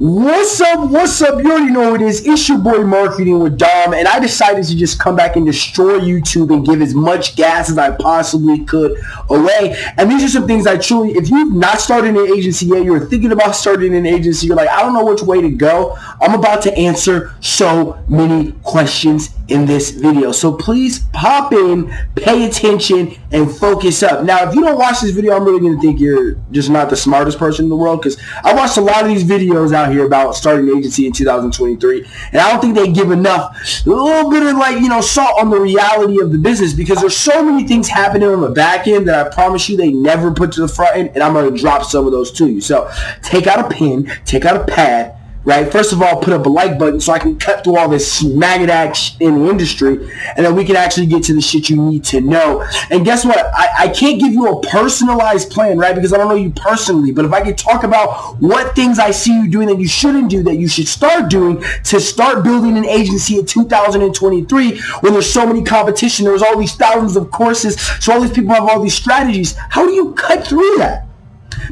What's up? What's up? You already know it is. It's your boy Marketing with Dom, and I decided to just come back and destroy YouTube and give as much gas as I possibly could away. And these are some things I truly, if you've not started an agency yet, you're thinking about starting an agency, you're like, I don't know which way to go. I'm about to answer so many questions in this video. So please pop in, pay attention, and focus up. Now, if you don't watch this video, I'm really going to think you're just not the smartest person in the world because I watched a lot of these videos out here about starting an agency in 2023, and I don't think they give enough, a little bit of like, you know, salt on the reality of the business because there's so many things happening on the back end that I promise you they never put to the front end, and I'm going to drop some of those to you. So take out a pen, take out a pad, right? First of all, put up a like button so I can cut through all this maggot shit in the industry, and then we can actually get to the shit you need to know. And guess what? I, I can't give you a personalized plan, right? Because I don't know you personally, but if I could talk about what things I see you doing that you shouldn't do, that you should start doing to start building an agency in 2023 when there's so many competition, there's all these thousands of courses, so all these people have all these strategies. How do you cut through that?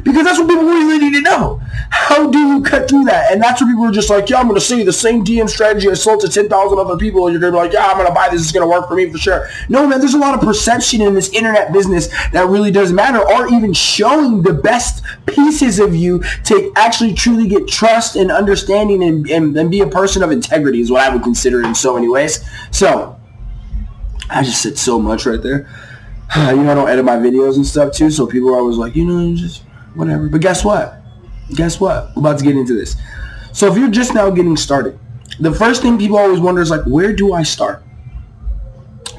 Because that's what people really need to know. How do that? And that's what people are just like, yeah, I'm going to see the same DM strategy I sold to 10,000 other people. And you're going to be like, yeah, I'm going to buy this. It's going to work for me for sure. No, man, there's a lot of perception in this internet business that really doesn't matter or even showing the best pieces of you to actually truly get trust and understanding and, and, and be a person of integrity is what I would consider in so many ways. So I just said so much right there. You know, I don't edit my videos and stuff too, so people are always like, you know, just whatever. But guess what? Guess what? We're about to get into this. So if you're just now getting started, the first thing people always wonder is like, where do I start?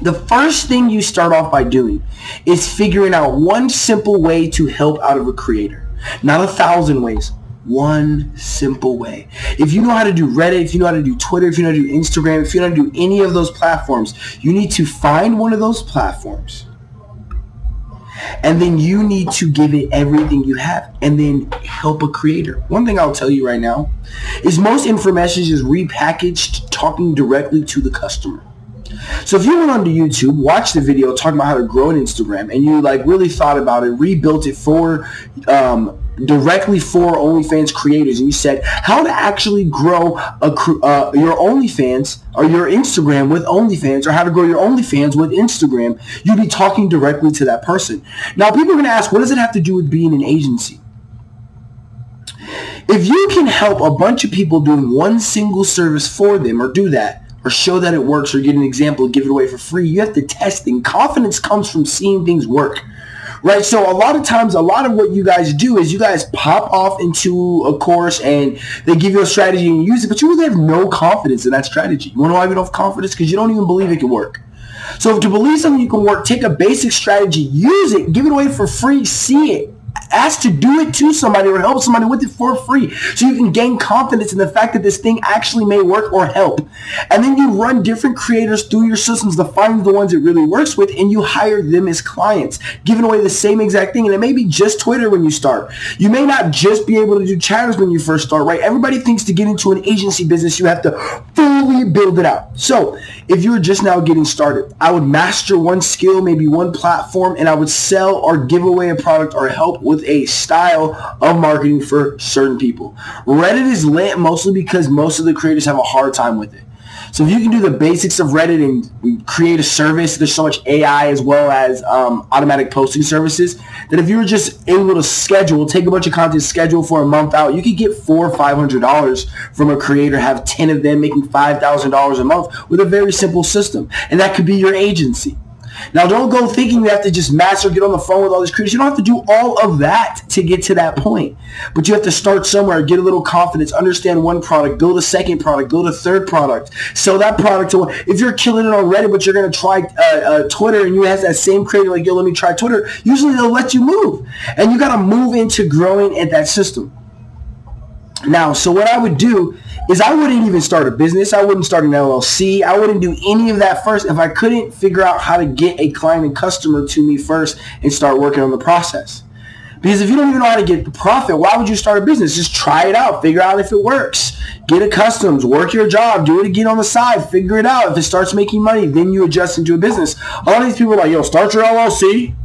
The first thing you start off by doing is figuring out one simple way to help out of a creator. Not a thousand ways. One simple way. If you know how to do Reddit, if you know how to do Twitter, if you know how to do Instagram, if you know how to do any of those platforms, you need to find one of those platforms and then you need to give it everything you have and then help a creator. One thing I'll tell you right now is most information is repackaged talking directly to the customer. So if you went onto YouTube, watched the video talking about how to grow an Instagram, and you like really thought about it, rebuilt it for um, directly for OnlyFans creators, and you said how to actually grow a uh, your OnlyFans or your Instagram with OnlyFans, or how to grow your OnlyFans with Instagram, you'd be talking directly to that person. Now, people are going to ask, what does it have to do with being an agency? If you can help a bunch of people doing one single service for them, or do that, or show that it works, or get an example, give it away for free, you have to test things. Confidence comes from seeing things work right? So a lot of times, a lot of what you guys do is you guys pop off into a course and they give you a strategy and you use it, but you really have no confidence in that strategy. You want to know why you don't have confidence? Because you don't even believe it can work. So if to believe something you can work, take a basic strategy, use it, give it away for free, see it ask to do it to somebody or help somebody with it for free so you can gain confidence in the fact that this thing actually may work or help. And then you run different creators through your systems to find the ones it really works with and you hire them as clients, giving away the same exact thing. And it may be just Twitter when you start. You may not just be able to do chatters when you first start, right? Everybody thinks to get into an agency business, you have to fully build it out. So if you're just now getting started, I would master one skill, maybe one platform, and I would sell or give away a product or help with a style of marketing for certain people. Reddit is lit mostly because most of the creators have a hard time with it. So if you can do the basics of Reddit and create a service, there's so much AI as well as um, automatic posting services that if you were just able to schedule, take a bunch of content, schedule for a month out, you could get four or five hundred dollars from a creator, have ten of them making five thousand dollars a month with a very simple system, and that could be your agency. Now, don't go thinking you have to just master, get on the phone with all these creators. You don't have to do all of that to get to that point. But you have to start somewhere, get a little confidence, understand one product, build a second product, build a third product, sell that product to one. If you're killing it Reddit, but you're going to try uh, uh, Twitter and you have that same creator like, yo, let me try Twitter, usually they'll let you move. And you got to move into growing at that system. Now, so what I would do is I wouldn't even start a business. I wouldn't start an LLC. I wouldn't do any of that first if I couldn't figure out how to get a client and customer to me first and start working on the process. Because if you don't even know how to get the profit, why would you start a business? Just try it out. Figure out if it works. Get accustomed. Work your job. Do it again on the side. Figure it out. If it starts making money, then you adjust into a business. A lot of these people are like, yo, start your LLC.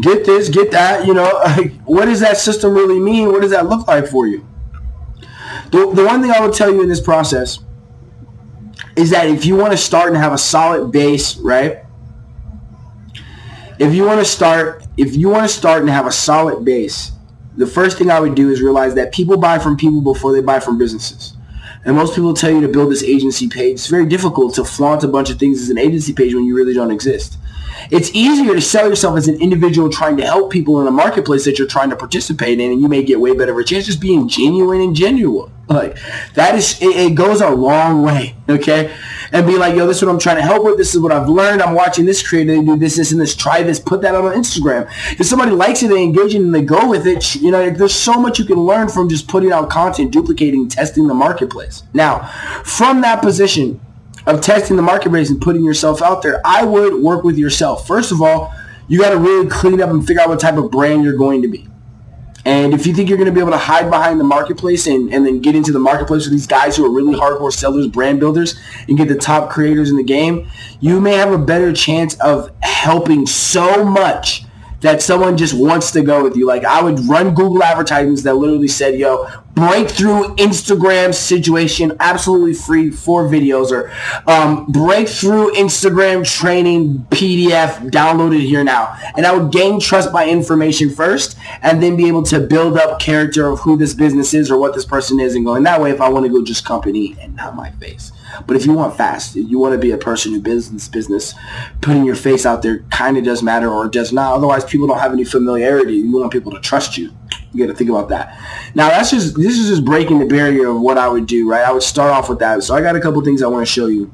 Get this, get that. You know, like, what does that system really mean? What does that look like for you? The, the one thing I will tell you in this process is that if you want to start and have a solid base, right? If you want to start, if you want to start and have a solid base, the first thing I would do is realize that people buy from people before they buy from businesses. And most people tell you to build this agency page. It's very difficult to flaunt a bunch of things as an agency page when you really don't exist. It's easier to sell yourself as an individual trying to help people in a marketplace that you're trying to participate in, and you may get way better of a chance just being genuine and genuine. Like that is, it, it goes a long way. Okay, and be like, yo, this is what I'm trying to help with. This is what I've learned. I'm watching this creator do this, this, and this. Try this. Put that on Instagram. If somebody likes it, they engage it, and they go with it. You know, there's so much you can learn from just putting out content, duplicating, testing the marketplace. Now, from that position, of testing the market marketplace and putting yourself out there, I would work with yourself. First of all, you got to really clean up and figure out what type of brand you're going to be. And if you think you're going to be able to hide behind the marketplace and, and then get into the marketplace with these guys who are really hardcore sellers, brand builders, and get the top creators in the game, you may have a better chance of helping so much that someone just wants to go with you. Like I would run Google advertisements that literally said, yo, breakthrough Instagram situation, absolutely free, for videos, or um, breakthrough Instagram training PDF, downloaded here now. And I would gain trust by information first, and then be able to build up character of who this business is or what this person is, and going that way if I want to go just company and not my face. But if you want fast, you want to be a person who business business, putting your face out there kind of does matter or does not. Otherwise, people don't have any familiarity. You want people to trust you. You got to think about that. Now, that's just this is just breaking the barrier of what I would do. Right? I would start off with that. So I got a couple things I want to show you.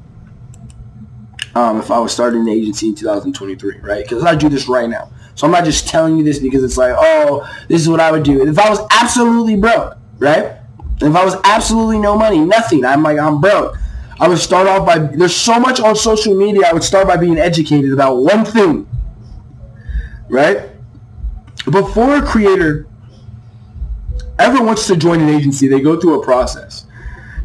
Um, if I was starting an agency in 2023, right? Because I do this right now. So I'm not just telling you this because it's like, oh, this is what I would do. And if I was absolutely broke, right? if I was absolutely no money, nothing, I'm like, I'm broke. I would start off by, there's so much on social media, I would start by being educated about one thing, right? Before a creator ever wants to join an agency, they go through a process.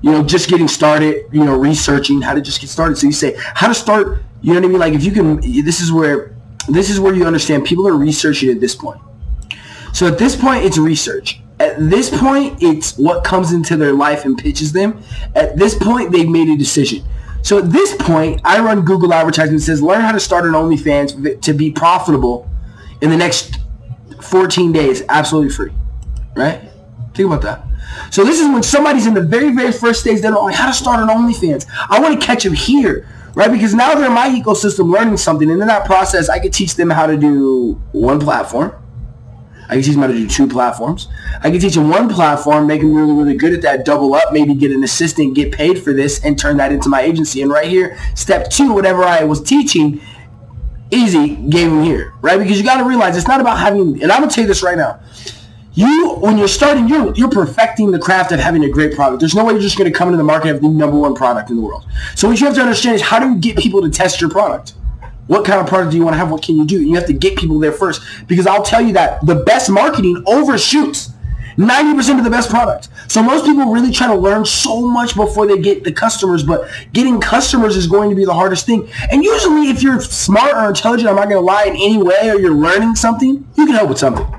You know, just getting started, you know, researching how to just get started. So you say, how to start, you know what I mean? Like if you can, this is where, this is where you understand people are researching at this point. So at this point, it's research. At this point, it's what comes into their life and pitches them. At this point, they've made a decision. So at this point, I run Google advertising that says learn how to start an OnlyFans to be profitable in the next 14 days, absolutely free. Right? Think about that. So this is when somebody's in the very, very first stage, they don't know how to start an OnlyFans. I want to catch them here, right? Because now they're in my ecosystem learning something. And in that process, I could teach them how to do one platform I can teach them how to do two platforms. I can teach them one platform, make them really, really good at that, double up, maybe get an assistant, get paid for this, and turn that into my agency. And right here, step two, whatever I was teaching, easy, gave here, right? Because you got to realize it's not about having, and I'm going to tell you this right now. You, when you're starting, you're, you're perfecting the craft of having a great product. There's no way you're just going to come into the market and have the number one product in the world. So what you have to understand is how do you get people to test your product? What kind of product do you want to have? What can you do? You have to get people there first because I'll tell you that the best marketing overshoots 90% of the best product. So most people really try to learn so much before they get the customers, but getting customers is going to be the hardest thing. And usually if you're smart or intelligent, I'm not going to lie in any way, or you're learning something, you can help with something.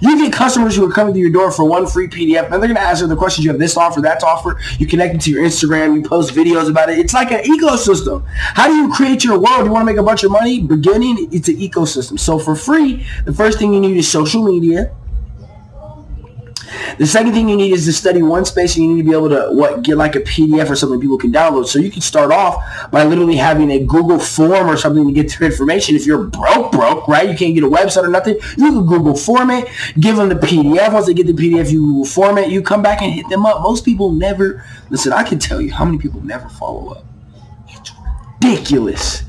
You get customers who are coming to your door for one free PDF, and they're going to answer the questions. You have this offer, that offer. You connect it to your Instagram. You post videos about it. It's like an ecosystem. How do you create your world? You want to make a bunch of money? Beginning, it's an ecosystem. So for free, the first thing you need is social media. The second thing you need is to study one space and you need to be able to what get like a PDF or something people can download. So you can start off by literally having a Google form or something to get their information. If you're broke, broke, right? You can't get a website or nothing. You can Google form it, give them the PDF. Once they get the PDF, you Google form it. You come back and hit them up. Most people never, listen, I can tell you how many people never follow up. It's ridiculous.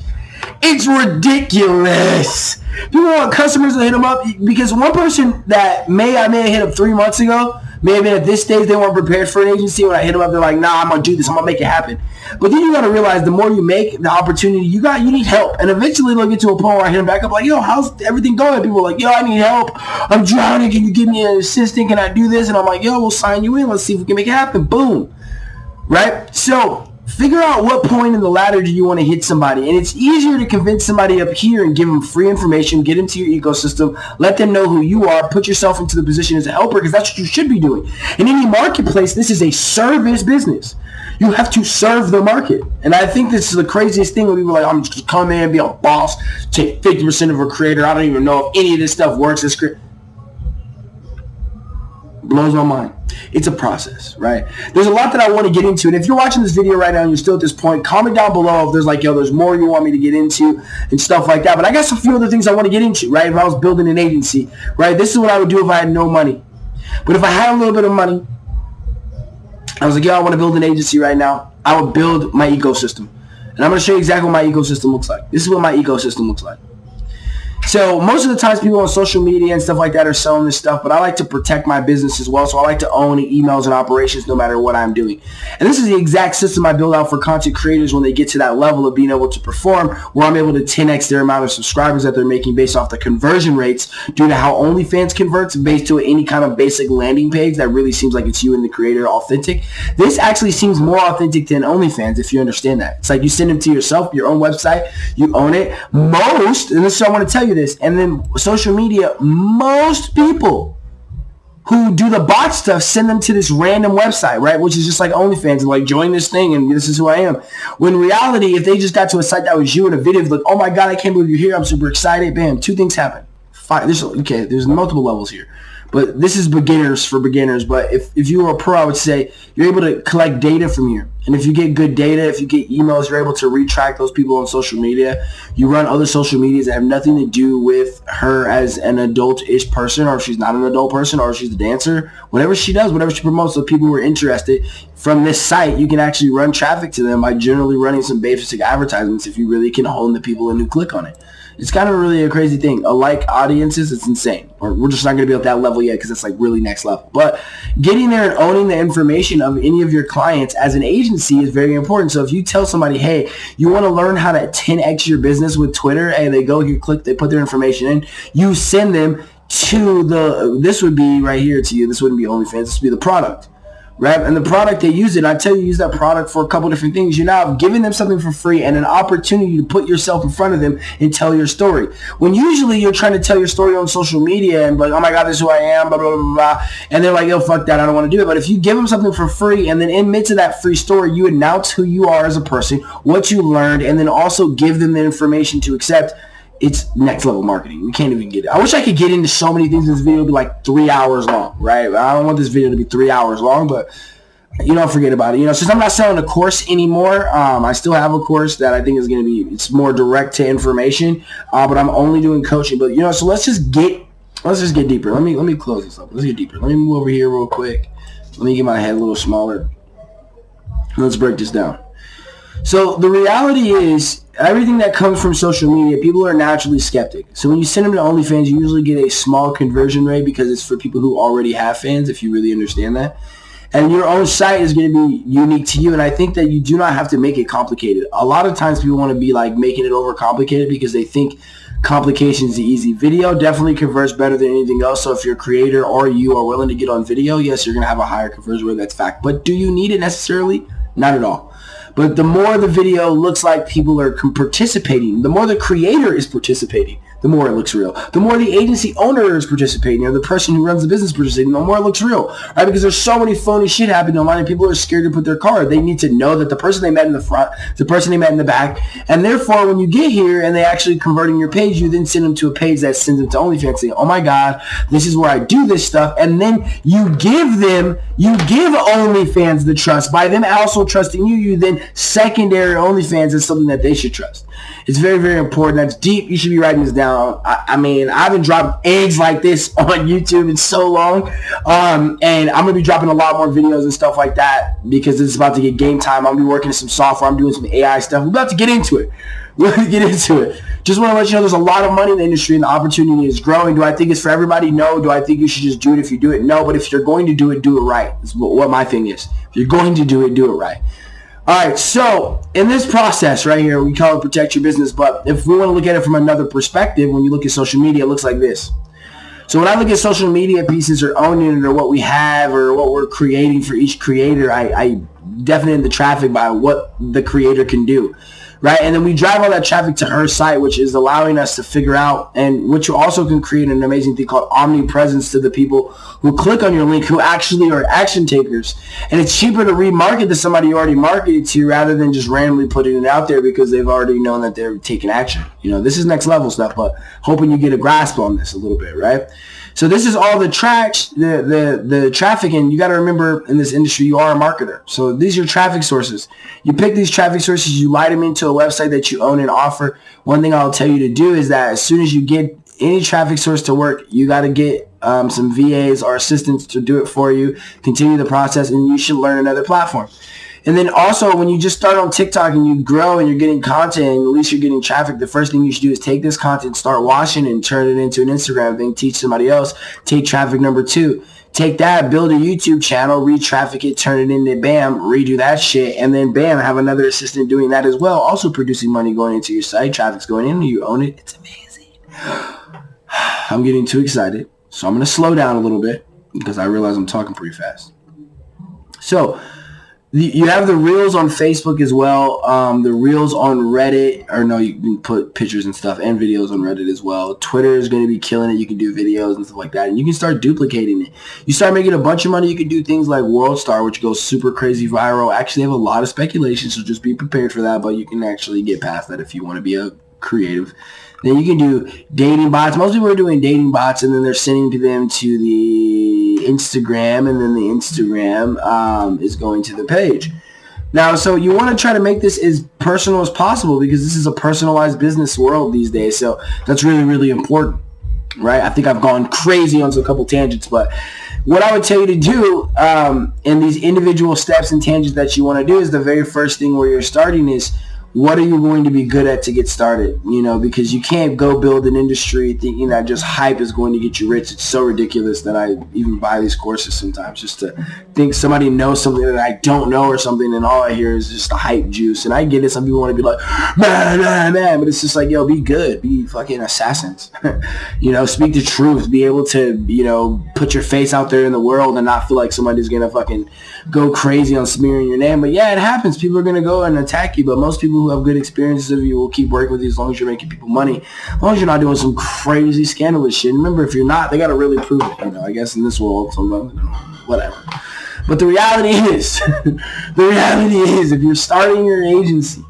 It's ridiculous. People want customers to hit them up because one person that may I may have hit up three months ago, may have been at this stage they weren't prepared for an agency. When I hit them up, they're like, "Nah, I'm gonna do this. I'm gonna make it happen." But then you gotta realize the more you make, the opportunity you got, you need help, and eventually they'll get to a point where I hit them back up like, "Yo, how's everything going?" People are like, "Yo, I need help. I'm drowning. Can you give me an assistant? Can I do this?" And I'm like, "Yo, we'll sign you in. Let's see if we can make it happen." Boom. Right. So figure out what point in the ladder do you want to hit somebody. And it's easier to convince somebody up here and give them free information, get into your ecosystem, let them know who you are, put yourself into the position as a helper because that's what you should be doing. In any marketplace, this is a service business. You have to serve the market. And I think this is the craziest thing when people are like, I'm just come in, be a boss, take 50% of a creator. I don't even know if any of this stuff works. This blows my mind. It's a process, right? There's a lot that I want to get into. And if you're watching this video right now and you're still at this point, comment down below if there's like, yo, there's more you want me to get into and stuff like that. But I got some few other things I want to get into, right? If I was building an agency, right? This is what I would do if I had no money. But if I had a little bit of money, I was like, yo, I want to build an agency right now. I would build my ecosystem. And I'm going to show you exactly what my ecosystem looks like. This is what my ecosystem looks like. So most of the times people on social media and stuff like that are selling this stuff, but I like to protect my business as well. So I like to own emails and operations no matter what I'm doing. And this is the exact system I build out for content creators when they get to that level of being able to perform where I'm able to 10x their amount of subscribers that they're making based off the conversion rates due to how OnlyFans converts based to any kind of basic landing page that really seems like it's you and the creator authentic. This actually seems more authentic than OnlyFans if you understand that. It's like you send them to yourself, your own website, you own it. Most, and this is what I want to tell you this, and then social media, most people who do the bot stuff send them to this random website, right? Which is just like OnlyFans and like join this thing and this is who I am. When reality, if they just got to a site that was you in a video, like, oh my God, I can't believe you're here. I'm super excited. Bam, two things happen. Five, there's, okay, there's multiple levels here. But this is beginners for beginners. But if, if you are a pro, I would say you're able to collect data from here. And if you get good data, if you get emails, you're able to retrack those people on social media. You run other social medias that have nothing to do with her as an adult-ish person, or if she's not an adult person, or if she's a dancer. Whatever she does, whatever she promotes, so people who are interested from this site, you can actually run traffic to them by generally running some basic advertisements if you really can hone the people and who click on it. It's kind of really a crazy thing. Alike audiences, it's insane. Or we're just not going to be at that level yet because it's like really next level. But getting there and owning the information of any of your clients as an agency is very important. So if you tell somebody, hey, you want to learn how to 10x your business with Twitter, and they go here, click, they put their information in, you send them to the, this would be right here to you. This wouldn't be OnlyFans. This would be the product right? And the product they use it, I tell you, use that product for a couple different things. You're now giving them something for free and an opportunity to put yourself in front of them and tell your story. When usually you're trying to tell your story on social media and like, oh my God, this is who I am, blah, blah, blah, blah. And they're like, yo, fuck that. I don't want to do it. But if you give them something for free and then in midst of that free story, you announce who you are as a person, what you learned, and then also give them the information to accept it's next level marketing. We can't even get it. I wish I could get into so many things in this video be like three hours long, right? I don't want this video to be three hours long, but you know, forget about it. You know, since I'm not selling a course anymore, um, I still have a course that I think is going to be, it's more direct to information, uh, but I'm only doing coaching. But, you know, so let's just get, let's just get deeper. Let me, let me close this up. Let's get deeper. Let me move over here real quick. Let me get my head a little smaller. Let's break this down. So the reality is everything that comes from social media, people are naturally skeptic. So when you send them to OnlyFans, you usually get a small conversion rate because it's for people who already have fans, if you really understand that. And your own site is going to be unique to you. And I think that you do not have to make it complicated. A lot of times people want to be like making it over complicated because they think complication is the easy. Video definitely converts better than anything else. So if you're a creator or you are willing to get on video, yes, you're going to have a higher conversion rate. That's fact. But do you need it necessarily? Not at all. But the more the video looks like people are participating, the more the creator is participating, the more it looks real. The more the agency owner is participating, or the person who runs the business participating, the more it looks real. Right? Because there's so many phony shit happening online and people are scared to put their card. They need to know that the person they met in the front, the person they met in the back, and therefore when you get here and they actually converting your page, you then send them to a page that sends them to OnlyFans saying, oh my God, this is where I do this stuff. And then you give them, you give OnlyFans the trust. By them also trusting you, you then secondary OnlyFans is something that they should trust. It's very, very important. That's deep. You should be writing this down. I, I mean, I haven't dropped eggs like this on YouTube in so long. Um, and I'm going to be dropping a lot more videos and stuff like that because it's about to get game time. I'm going to be working some software. I'm doing some AI stuff. We're about to get into it. We're going to get into it. Just want to let you know there's a lot of money in the industry and the opportunity is growing. Do I think it's for everybody? No. Do I think you should just do it if you do it? No. But if you're going to do it, do it right. That's what my thing is. If you're going to do it, do it right. All right, so in this process right here, we call it protect your business, but if we want to look at it from another perspective, when you look at social media, it looks like this. So when I look at social media pieces or owning it or what we have or what we're creating for each creator, I, I definite the traffic by what the creator can do right? And then we drive all that traffic to her site, which is allowing us to figure out, and which also can create an amazing thing called omnipresence to the people who click on your link, who actually are action takers. And it's cheaper to remarket to somebody you already marketed to rather than just randomly putting it out there because they've already known that they're taking action. You know, this is next level stuff, but hoping you get a grasp on this a little bit, right? So this is all the tracks, the, the, the traffic, and you got to remember in this industry, you are a marketer. So these are your traffic sources. You pick these traffic sources, you light them into a website that you own and offer. One thing I'll tell you to do is that as soon as you get any traffic source to work, you got to get um, some VAs or assistants to do it for you, continue the process, and you should learn another platform. And then also when you just start on TikTok and you grow and you're getting content and at least you're getting traffic, the first thing you should do is take this content, start washing and turn it into an Instagram thing, teach somebody else, take traffic number two. Take that, build a YouTube channel, re-traffic it, turn it into bam, redo that shit, and then bam, have another assistant doing that as well, also producing money going into your site, traffic's going in, you own it. It's amazing. I'm getting too excited, so I'm going to slow down a little bit because I realize I'm talking pretty fast. So, you have the reels on Facebook as well. Um, the reels on Reddit, or no, you can put pictures and stuff and videos on Reddit as well. Twitter is going to be killing it. You can do videos and stuff like that, and you can start duplicating it. You start making a bunch of money. You can do things like World Star, which goes super crazy viral. Actually, have a lot of speculation, so just be prepared for that. But you can actually get past that if you want to be a creative. Then you can do dating bots. Most people are doing dating bots, and then they're sending to them to the Instagram, and then the Instagram um, is going to the page. Now, so you want to try to make this as personal as possible because this is a personalized business world these days. So that's really, really important, right? I think I've gone crazy on a couple tangents, but what I would tell you to do um, in these individual steps and tangents that you want to do is the very first thing where you're starting is what are you going to be good at to get started? You know, because you can't go build an industry thinking that just hype is going to get you rich. It's so ridiculous that I even buy these courses sometimes just to think somebody knows something that I don't know or something and all I hear is just the hype juice. And I get it. Some people want to be like, man, man, man. But it's just like, yo, be good. Be fucking assassins. you know, speak the truth. Be able to, you know, put your face out there in the world and not feel like somebody's going to fucking go crazy on smearing your name. But yeah, it happens. People are going to go and attack you. But most people who have good experiences of you will keep working with you as long as you're making people money. As long as you're not doing some crazy scandalous shit. remember, if you're not, they got to really prove it. You know, I guess in this world, sometimes, whatever. But the reality is, the reality is, if you're starting your agency,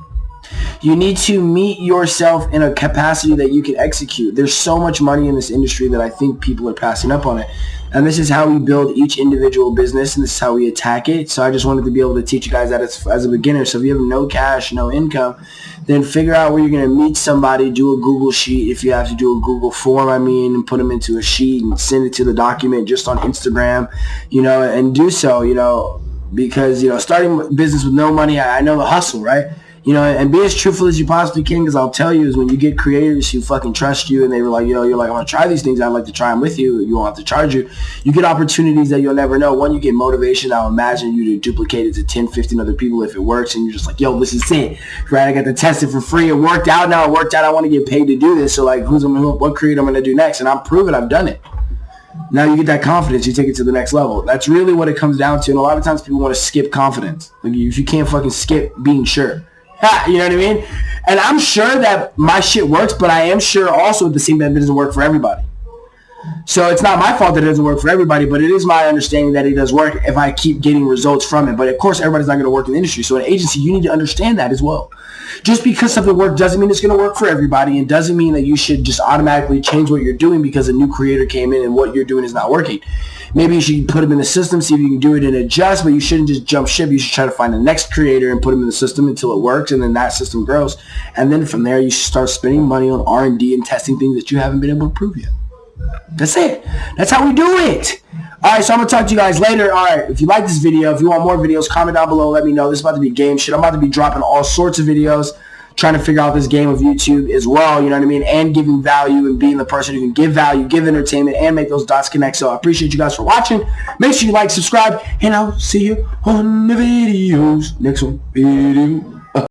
you need to meet yourself in a capacity that you can execute. There's so much money in this industry that I think people are passing up on it. And this is how we build each individual business and this is how we attack it. So I just wanted to be able to teach you guys that as, as a beginner. So if you have no cash, no income, then figure out where you're going to meet somebody, do a Google sheet. If you have to do a Google form, I mean, and put them into a sheet and send it to the document just on Instagram, you know, and do so, you know, because, you know, starting business with no money, I, I know the hustle, right? You know, and be as truthful as you possibly can. Because I'll tell you, is when you get creators who fucking trust you, and they were like, yo, you're like, I want to try these things. I'd like to try them with you. You won't have to charge you. You get opportunities that you'll never know. One, you get motivation. I'll imagine you to duplicate it to 10, 15 other people if it works, and you're just like, yo, this is it, right? I got to test it for free. It worked out. Now it worked out. I want to get paid to do this. So like, who's what creator I'm gonna do next? And I'm proven I've done it. Now you get that confidence, you take it to the next level. That's really what it comes down to. And a lot of times people want to skip confidence. Like if you can't fucking skip being sure you know what I mean? And I'm sure that my shit works, but I am sure also at the same time it doesn't work for everybody. So it's not my fault that it doesn't work for everybody, but it is my understanding that it does work if I keep getting results from it. But of course, everybody's not going to work in the industry. So an agency, you need to understand that as well. Just because something works doesn't mean it's going to work for everybody and doesn't mean that you should just automatically change what you're doing because a new creator came in and what you're doing is not working. Maybe you should put them in the system, see if you can do it and adjust, but you shouldn't just jump ship. You should try to find the next creator and put them in the system until it works, and then that system grows. And then from there, you should start spending money on R&D and testing things that you haven't been able to prove yet. That's it. That's how we do it. All right, so I'm going to talk to you guys later. All right, if you like this video, if you want more videos, comment down below. Let me know. This is about to be game shit. I'm about to be dropping all sorts of videos trying to figure out this game of YouTube as well, you know what I mean, and giving value and being the person who can give value, give entertainment, and make those dots connect. So I appreciate you guys for watching. Make sure you like, subscribe, and I'll see you on the videos. Next one, video.